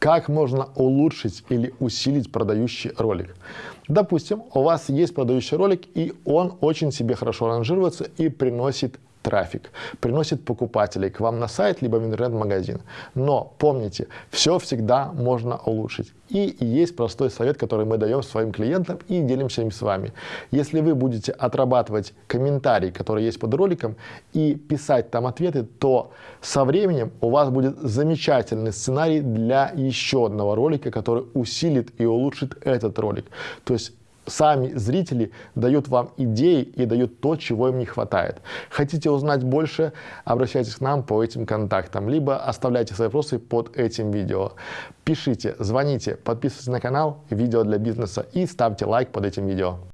Как можно улучшить или усилить продающий ролик? Допустим, у вас есть продающий ролик, и он очень себе хорошо ранжируется и приносит трафик, приносит покупателей к вам на сайт, либо в интернет-магазин. Но помните, все всегда можно улучшить. И есть простой совет, который мы даем своим клиентам и делимся им с вами. Если вы будете отрабатывать комментарии, которые есть под роликом, и писать там ответы, то со временем у вас будет замечательный сценарий для еще одного ролика, который усилит и улучшит этот ролик. То есть сами зрители дают вам идеи и дают то, чего им не хватает. Хотите узнать больше, обращайтесь к нам по этим контактам, либо оставляйте свои вопросы под этим видео. Пишите, звоните, подписывайтесь на канал «Видео для бизнеса» и ставьте лайк под этим видео.